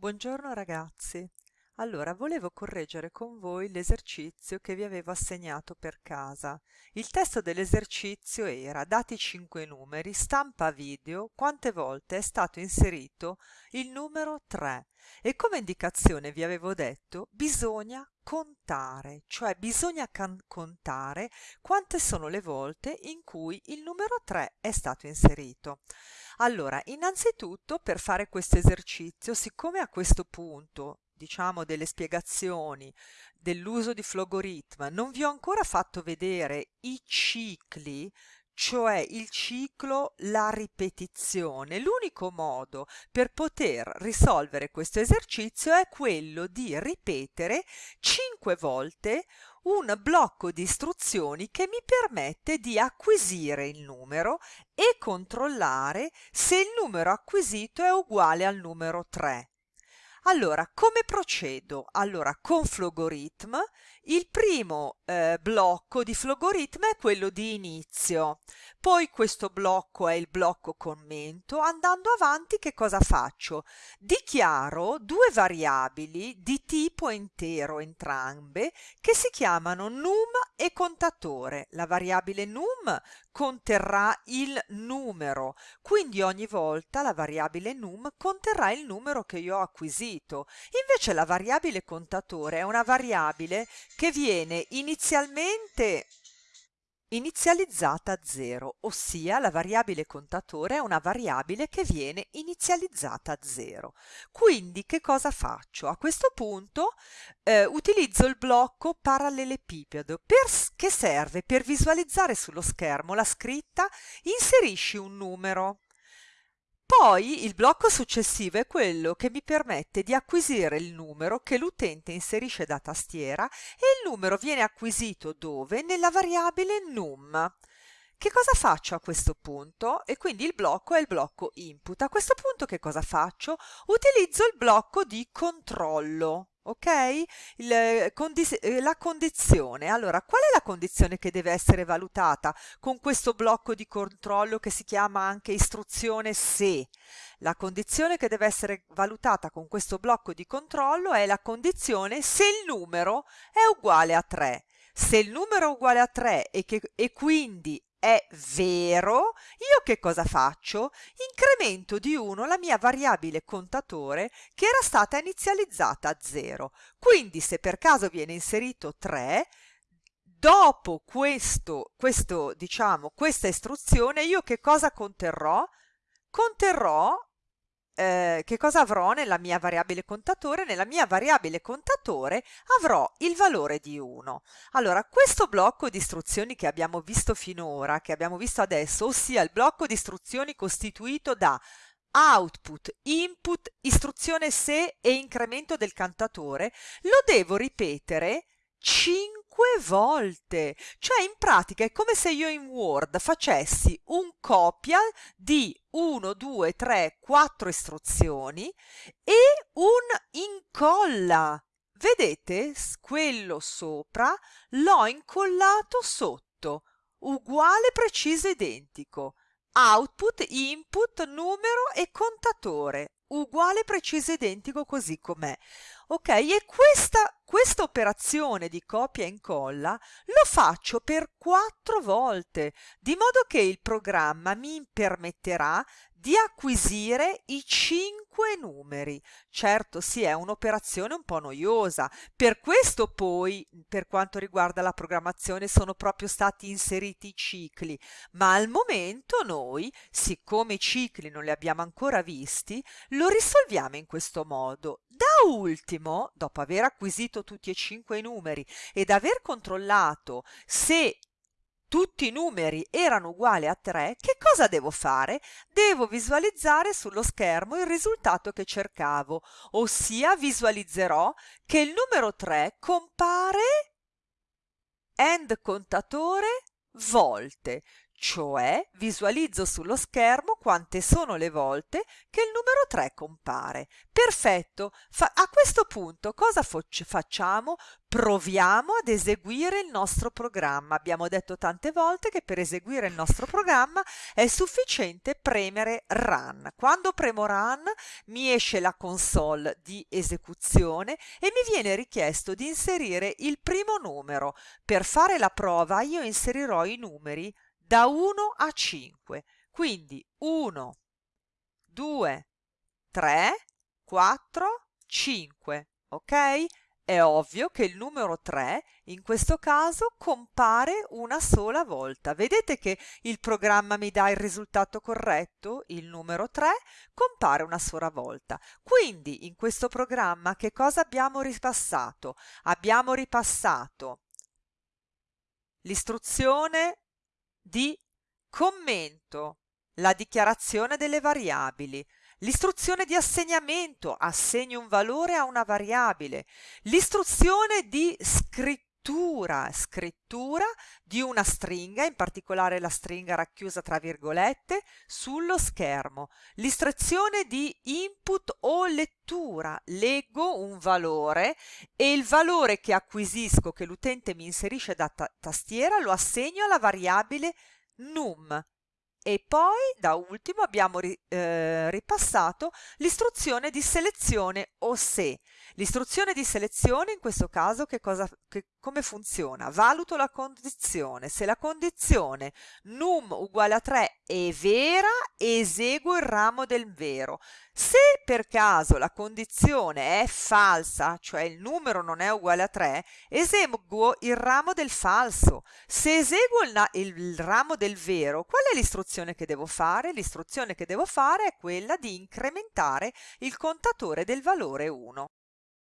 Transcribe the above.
Buongiorno ragazzi. Allora, volevo correggere con voi l'esercizio che vi avevo assegnato per casa. Il testo dell'esercizio era dati 5 numeri, stampa video, quante volte è stato inserito il numero 3 e come indicazione vi avevo detto bisogna contare, cioè bisogna contare quante sono le volte in cui il numero 3 è stato inserito. Allora, innanzitutto per fare questo esercizio, siccome a questo punto diciamo delle spiegazioni dell'uso di Flogoritm, non vi ho ancora fatto vedere i cicli, cioè il ciclo, la ripetizione. L'unico modo per poter risolvere questo esercizio è quello di ripetere 5 volte un blocco di istruzioni che mi permette di acquisire il numero e controllare se il numero acquisito è uguale al numero 3. Allora, come procedo? Allora, con Flogoritm, il primo eh, blocco di Flogoritm è quello di inizio, poi questo blocco è il blocco commento. Andando avanti che cosa faccio? Dichiaro due variabili di tipo intero entrambe che si chiamano num e contatore. La variabile num conterrà il numero, quindi ogni volta la variabile num conterrà il numero che io ho acquisito. Invece la variabile contatore è una variabile che viene inizialmente inizializzata a 0, ossia la variabile contatore è una variabile che viene inizializzata a 0. Quindi che cosa faccio? A questo punto eh, utilizzo il blocco parallelepipedo per, che serve per visualizzare sullo schermo la scritta inserisci un numero. Poi il blocco successivo è quello che mi permette di acquisire il numero che l'utente inserisce da tastiera e il numero viene acquisito dove? Nella variabile num. Che cosa faccio a questo punto? E quindi il blocco è il blocco input. A questo punto che cosa faccio? Utilizzo il blocco di controllo ok? Il, condis eh, la condizione. Allora, qual è la condizione che deve essere valutata con questo blocco di controllo che si chiama anche istruzione se? La condizione che deve essere valutata con questo blocco di controllo è la condizione se il numero è uguale a 3. Se il numero è uguale a 3 e, che, e quindi è vero, io che cosa faccio? Incremento di 1 la mia variabile contatore che era stata inizializzata a 0. Quindi se per caso viene inserito 3, dopo questo, questo, diciamo, questa istruzione io che cosa conterrò? Conterrò eh, che cosa avrò nella mia variabile contatore? Nella mia variabile contatore avrò il valore di 1. Allora, questo blocco di istruzioni che abbiamo visto finora, che abbiamo visto adesso, ossia il blocco di istruzioni costituito da output, input, istruzione se e incremento del cantatore, lo devo ripetere 5 volte. Cioè in pratica è come se io in Word facessi un copia di 1, 2, 3, 4 istruzioni e un incolla. Vedete? Quello sopra l'ho incollato sotto, uguale, preciso, identico. Output, input, numero e contatore, uguale, preciso, identico così com'è. Ok, e questa, questa operazione di copia e incolla lo faccio per quattro volte, di modo che il programma mi permetterà di acquisire i cinque numeri. Certo, sì, è un'operazione un po' noiosa. Per questo poi, per quanto riguarda la programmazione, sono proprio stati inseriti i cicli. Ma al momento noi, siccome i cicli non li abbiamo ancora visti, lo risolviamo in questo modo. Da ultimo, dopo aver acquisito tutti e cinque i numeri ed aver controllato se tutti i numeri erano uguali a 3, che cosa devo fare? Devo visualizzare sullo schermo il risultato che cercavo, ossia visualizzerò che il numero 3 compare end contatore volte, cioè visualizzo sullo schermo quante sono le volte che il numero 3 compare. Perfetto, Fa a questo punto cosa facciamo? Proviamo ad eseguire il nostro programma. Abbiamo detto tante volte che per eseguire il nostro programma è sufficiente premere Run. Quando premo Run mi esce la console di esecuzione e mi viene richiesto di inserire il primo numero. Per fare la prova io inserirò i numeri da 1 a 5. Quindi 1, 2, 3, 4, 5. Ok? È ovvio che il numero 3 in questo caso compare una sola volta. Vedete che il programma mi dà il risultato corretto? Il numero 3 compare una sola volta. Quindi in questo programma che cosa abbiamo ripassato? Abbiamo ripassato l'istruzione di commento, la dichiarazione delle variabili, l'istruzione di assegnamento, assegno un valore a una variabile, l'istruzione di scrittura, scrittura di una stringa, in particolare la stringa racchiusa tra virgolette, sullo schermo, l'istruzione di input o lettura, leggo un valore e il valore che acquisisco, che l'utente mi inserisce da ta tastiera, lo assegno alla variabile num e poi da ultimo abbiamo ri, eh, ripassato l'istruzione di selezione o se. L'istruzione di selezione in questo caso che cosa, che, come funziona? Valuto la condizione. Se la condizione num uguale a 3 è vera, eseguo il ramo del vero. Se per caso la condizione è falsa, cioè il numero non è uguale a 3, eseguo il ramo del falso. Se eseguo il, il ramo del vero, qual è l'istruzione che devo fare? L'istruzione che devo fare è quella di incrementare il contatore del valore 1.